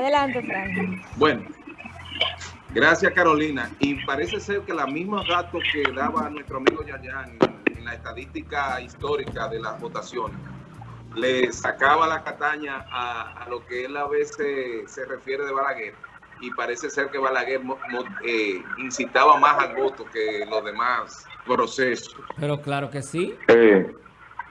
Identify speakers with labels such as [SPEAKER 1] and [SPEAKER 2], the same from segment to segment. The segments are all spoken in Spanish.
[SPEAKER 1] Adelante, Frank.
[SPEAKER 2] Bueno, gracias Carolina. Y parece ser que la misma datos que daba nuestro amigo Yayan en, la estadística histórica de las votaciones, le sacaba la cataña a, lo que él a veces se refiere de Balaguer. Y parece ser que Balaguer eh, incitaba más al voto que los demás procesos.
[SPEAKER 3] Pero claro que sí.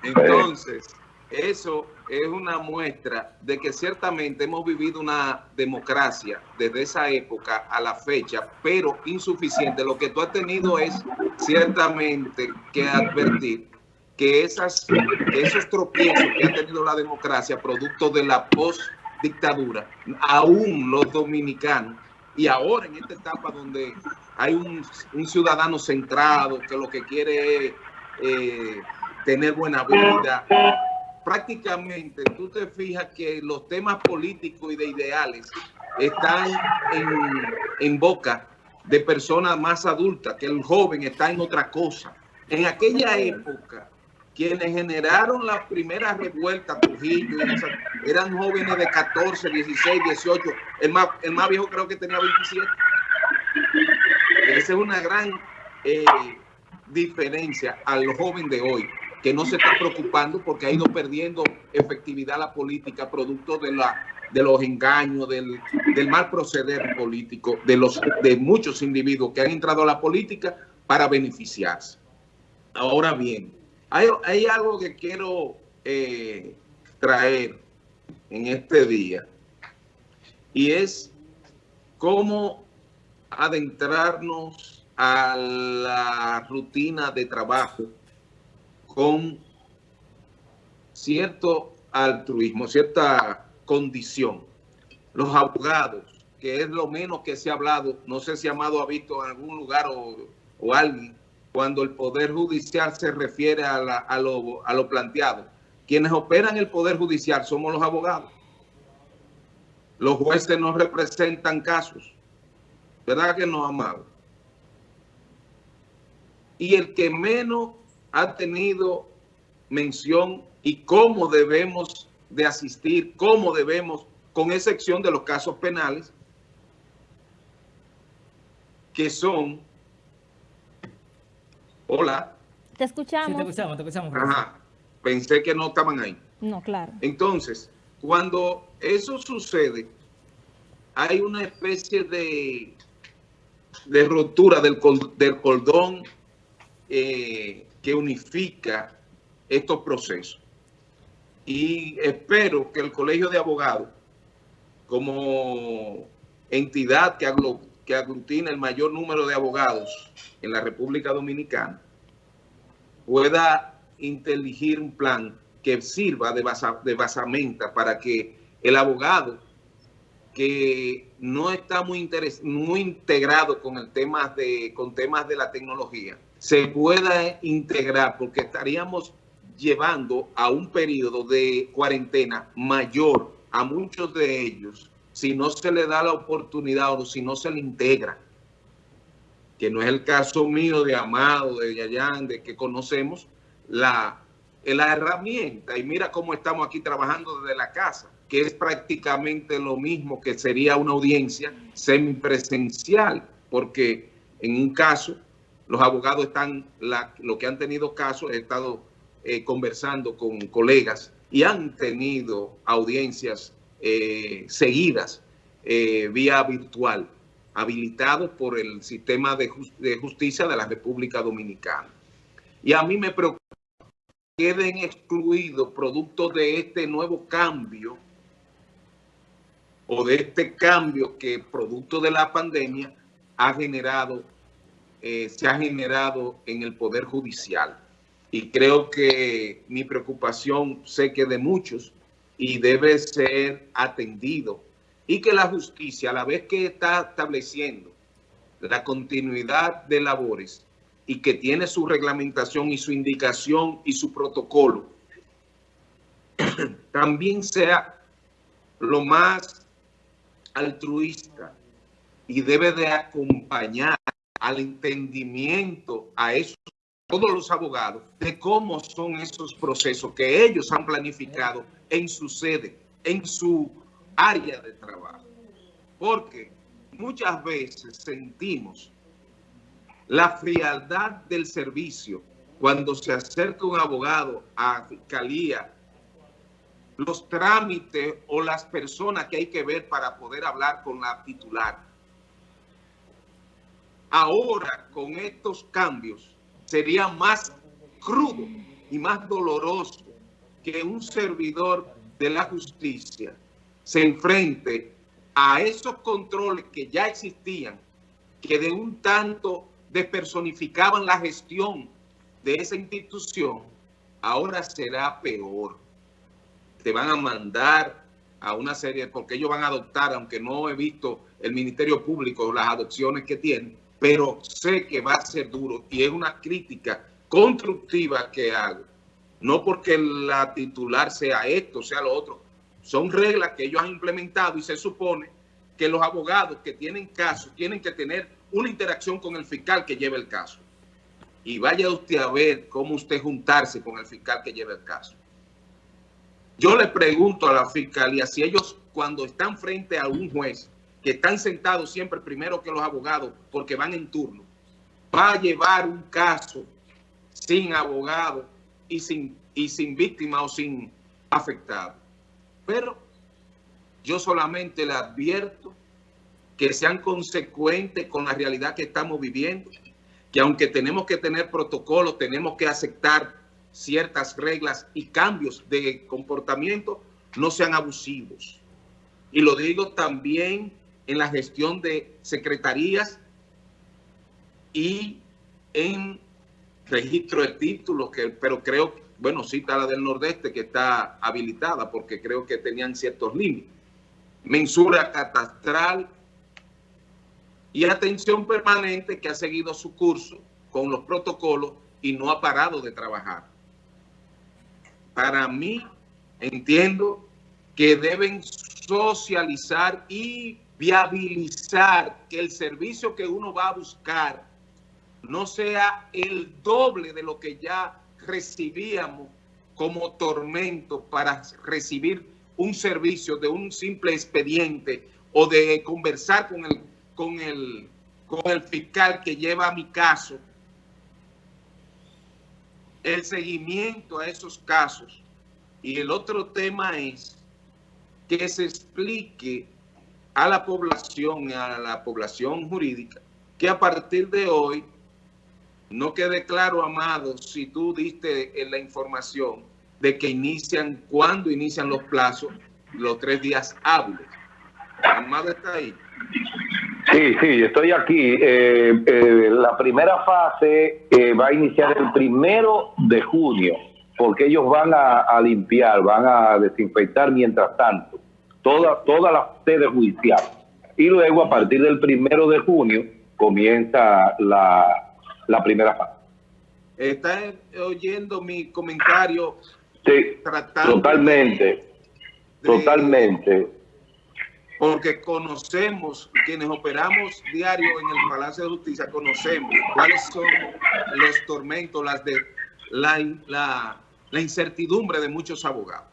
[SPEAKER 2] Entonces, eso es una muestra de que ciertamente hemos vivido una democracia desde esa época a la fecha, pero insuficiente. Lo que tú has tenido es ciertamente que advertir que esas, esos tropiezos que ha tenido la democracia, producto de la post-dictadura, aún los dominicanos, y ahora en esta etapa donde hay un, ciudadano centrado que lo que quiere es eh, tener buena vida, prácticamente tú te fijas que los temas políticos y de ideales están en, boca de personas más adultas, que el joven está en otra cosa. En aquella época, quienes generaron las primeras revueltas, Trujillo, eran jóvenes de 14, 16, 18. El más, el más viejo creo que tenía 27. Esa es una gran eh, diferencia al joven de hoy que no se está preocupando porque ha ido perdiendo efectividad la política producto de la de los engaños, del, mal proceder político de, los, de muchos individuos que han entrado a la política para beneficiarse. Ahora bien, hay, algo que quiero eh, traer en este día y es cómo adentrarnos a la rutina de trabajo con cierto altruismo, cierta condición. Los abogados, que es lo menos que se ha hablado, no sé si Amado ha visto en algún lugar o, alguien, cuando el Poder Judicial se refiere a, a, lo, a lo planteado. Quienes operan el Poder Judicial somos los abogados. Los jueces no representan casos. ¿Verdad que no, Amado? Y el que menos ha tenido mención y cómo debemos de asistir, cómo debemos, con excepción de los casos penales, que son... Hola.
[SPEAKER 1] Te escuchamos.
[SPEAKER 3] te escuchamos, te escuchamos.
[SPEAKER 2] Ajá. Pensé que no estaban ahí.
[SPEAKER 1] No, claro.
[SPEAKER 2] Entonces, cuando eso sucede, hay una especie de, de ruptura del, del cordón eh, que unifica estos procesos. Y espero que el Colegio de Abogados, como entidad que, que aglutina el mayor número de abogados en la República Dominicana, pueda inteligir un plan que sirva de, de basamenta para que el abogado que no está muy, muy integrado con el tema de, con temas de la tecnología, se pueda integrar, porque estaríamos llevando a un periodo de cuarentena mayor a muchos de ellos si no se le da la oportunidad o si no se le integra, que no es el caso mío de Amado, de Yayan, de que conocemos la, la herramienta. Y mira cómo estamos aquí trabajando desde la casa, que es prácticamente lo mismo que sería una audiencia semipresencial, porque en un caso los abogados están, lo que han tenido casos, he estado eh, conversando con colegas y han tenido audiencias eh, seguidas eh, vía virtual, habilitados por el sistema de, de, justicia de la República Dominicana. Y a mí me preocupa que queden excluidos producto de este nuevo cambio o de este cambio que producto de la pandemia ha generado eh, se ha generado en el Poder Judicial. Y creo que mi preocupación, sé que de muchos, y debe ser atendido. Y que la justicia, a la vez que está estableciendo la continuidad de labores y que tiene su reglamentación y su indicación y su protocolo, también sea lo más altruista y debe de acompañar al entendimiento a esos, todos los abogados de cómo son esos procesos que ellos han planificado en su sede, en su área de trabajo. porque muchas veces sentimos la frialdad del servicio cuando se acerca un abogado a fiscalía, los trámites o las personas que hay que ver para poder hablar con la titular. Ahora, con estos cambios, sería más crudo y más doloroso que un servidor de la justicia se enfrente a esos controles que ya existían, que de un tanto despersonificaban la gestión de esa institución, ahora será peor. Te van a mandar a una serie, porque ellos van a adoptar, aunque no he visto el Ministerio Público las adopciones que tienen, pero sé que va a ser duro y es una crítica constructiva que hago. No porque la titular sea esto, sea lo otro. Son reglas que ellos han implementado y se supone que los abogados que tienen casos tienen que tener una interacción con el fiscal que lleve el caso. Y vaya usted a ver cómo usted juntarse con el fiscal que lleve el caso. Yo le pregunto a la fiscalía si ellos cuando están frente a un juez que están sentados siempre primero que los abogados porque van en turno, va a llevar un caso sin abogado y sin, y sin víctima o sin afectado. Pero yo solamente le advierto que sean consecuentes con la realidad que estamos viviendo, que aunque tenemos que tener protocolos, tenemos que aceptar ciertas reglas y cambios de comportamiento, no sean abusivos. Y lo digo también en la gestión de secretarías y en registro de títulos, que, pero creo, bueno, está la del Nordeste que está habilitada porque creo que tenían ciertos límites. Mensura catastral y atención permanente que ha seguido su curso con los protocolos y no ha parado de trabajar. Para mí, entiendo que deben socializar y viabilizar que el servicio que uno va a buscar no sea el doble de lo que ya recibíamos como tormento para recibir un servicio de un simple expediente o de conversar con el, con el, con el fiscal que lleva mi caso. El seguimiento a esos casos. Y el otro tema es que se explique a la población, a la población jurídica, que a partir de hoy no quede claro, Amado, si tú diste en la información de que inician, cuando inician los plazos, los tres días hábiles. Amado está ahí.
[SPEAKER 4] Sí, sí, estoy aquí. Eh, eh, la primera fase eh, va a iniciar el primero de junio, porque ellos van a limpiar, van a desinfectar mientras tanto toda, toda la sede judicial. Y luego, a partir del primero de junio, comienza la, la primera fase.
[SPEAKER 2] ¿Está oyendo mi comentario?
[SPEAKER 4] Sí, totalmente, de, totalmente.
[SPEAKER 2] Porque conocemos, quienes operamos diario en el Palacio de Justicia, conocemos cuáles son los tormentos, las de la, la, la incertidumbre de muchos abogados.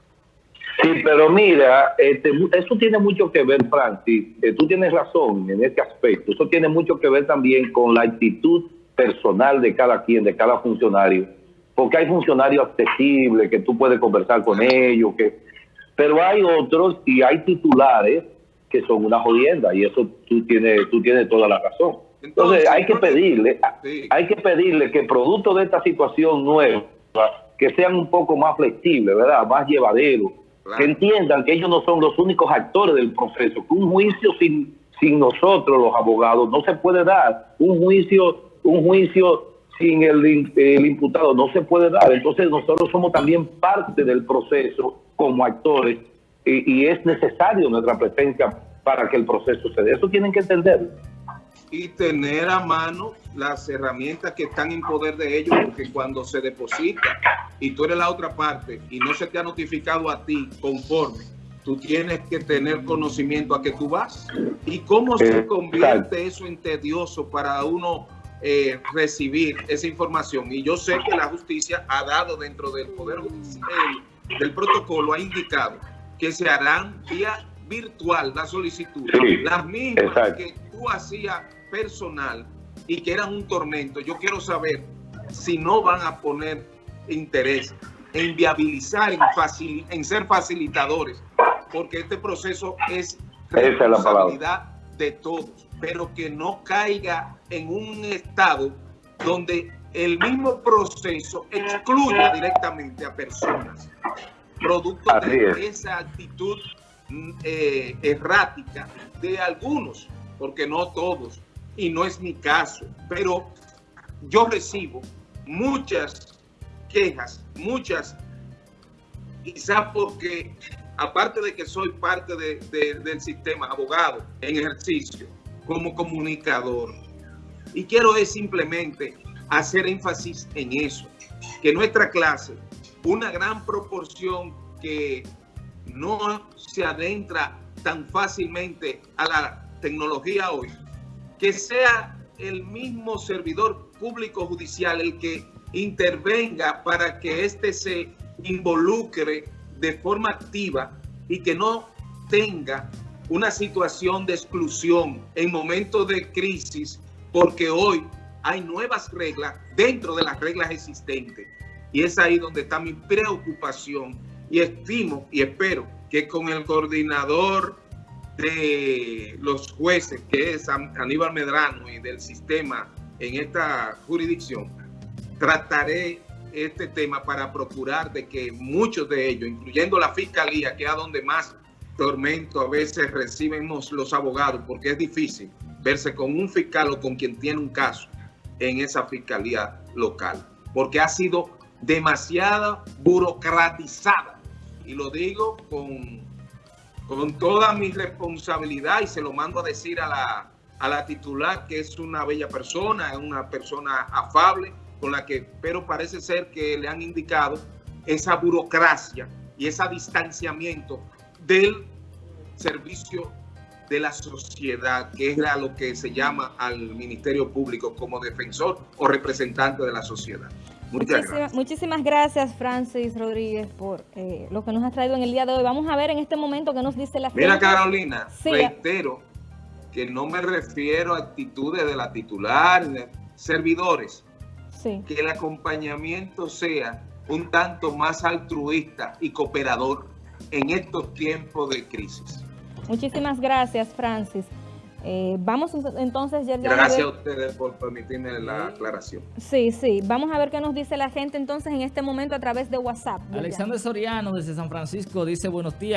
[SPEAKER 4] Sí, pero mira, este, eso tiene mucho que ver, Francis, eh, tú tienes razón en este aspecto, eso tiene mucho que ver también con la actitud personal de cada quien, de cada funcionario, porque hay funcionarios accesibles que tú puedes conversar con ellos, que, pero hay otros y hay titulares que son una jodienda y eso tú tienes, tú tienes toda la razón. Entonces hay que pedirle, hay que pedirle que producto de esta situación nueva, que sean un poco más flexibles, ¿verdad? Más llevaderos que entiendan que ellos no son los únicos actores del proceso, que un juicio sin, sin nosotros los abogados no se puede dar, un juicio, un juicio sin el, el imputado no se puede dar, entonces nosotros somos también parte del proceso como actores y, y es necesario nuestra presencia para que el proceso se dé, eso tienen que entenderlo
[SPEAKER 2] y tener a mano las herramientas que están en poder de ellos, porque cuando se deposita y tú eres la otra parte y no se te ha notificado a ti conforme, tú tienes que tener conocimiento a que tú vas. ¿Y cómo se convierte eso en tedioso para uno eh, recibir esa información? Y yo sé que la justicia ha dado dentro del Poder Judicial, del protocolo, ha indicado que se harán vía virtual la solicitud,
[SPEAKER 4] Sí,
[SPEAKER 2] las mismas
[SPEAKER 4] exacto.
[SPEAKER 2] que tú hacías personal y que eran un tormento, yo quiero saber si no van a poner interés en viabilizar, en, facil- en ser facilitadores, porque este proceso es
[SPEAKER 4] Esa es
[SPEAKER 2] responsabilidad de todos, pero que no caiga en un estado donde el mismo proceso excluya directamente a personas, producto
[SPEAKER 4] Así
[SPEAKER 2] de
[SPEAKER 4] es.
[SPEAKER 2] esa actitud mm, eh, errática de algunos, porque no todos, y no es mi caso, pero yo recibo muchas quejas, muchas, quizás porque aparte de que soy parte de- de- del sistema abogado en ejercicio, como comunicador, y quiero es simplemente hacer énfasis en eso, que nuestra clase, una gran proporción que no se adentra tan fácilmente a la tecnología hoy, que sea el mismo servidor público judicial el que intervenga para que éste se involucre de forma activa y que no tenga una situación de exclusión en momentos de crisis, porque hoy hay nuevas reglas dentro de las reglas existentes. Y es ahí donde está mi preocupación y estimo y espero que con el coordinador de los jueces, que es An- Aníbal Medrano y del sistema en esta jurisdicción, trataré este tema para procurar de que muchos de ellos, incluyendo la fiscalía, que es a donde más tormento a veces recibimos los abogados, porque es difícil verse con un fiscal o con quien tiene un caso en esa fiscalía local, porque ha sido demasiada burocratizada. Y lo digo con, con toda mi responsabilidad y se lo mando a decir a la, a la titular, que es una bella persona, es una persona afable, con la que, pero parece ser que le han indicado esa burocracia y ese distanciamiento del servicio de la sociedad, que es lo que se llama al Ministerio Público como defensor o representante de la sociedad. Muchas
[SPEAKER 1] Muchísimas,
[SPEAKER 2] gracias.
[SPEAKER 1] muchísimas gracias, Francis Rodríguez, por eh, lo que nos has traído en el día de hoy. Vamos a ver en este momento qué nos dice la
[SPEAKER 2] Mira,
[SPEAKER 1] gente.
[SPEAKER 2] Carolina,
[SPEAKER 1] Sí.
[SPEAKER 2] reitero que no me refiero a actitudes de la titular, de servidores,
[SPEAKER 1] Sí.
[SPEAKER 2] que el acompañamiento sea un tanto más altruista y cooperador en estos tiempos de crisis.
[SPEAKER 1] Muchísimas gracias, Francis. Eh, vamos entonces, Yerjan, a
[SPEAKER 2] Gracias
[SPEAKER 1] ver-
[SPEAKER 2] a ustedes por permitirme la aclaración.
[SPEAKER 1] Sí, sí. Vamos a ver qué nos dice la gente entonces en este momento a través de WhatsApp. Yerjan.
[SPEAKER 3] Alexander Soriano desde San Francisco dice buenos días.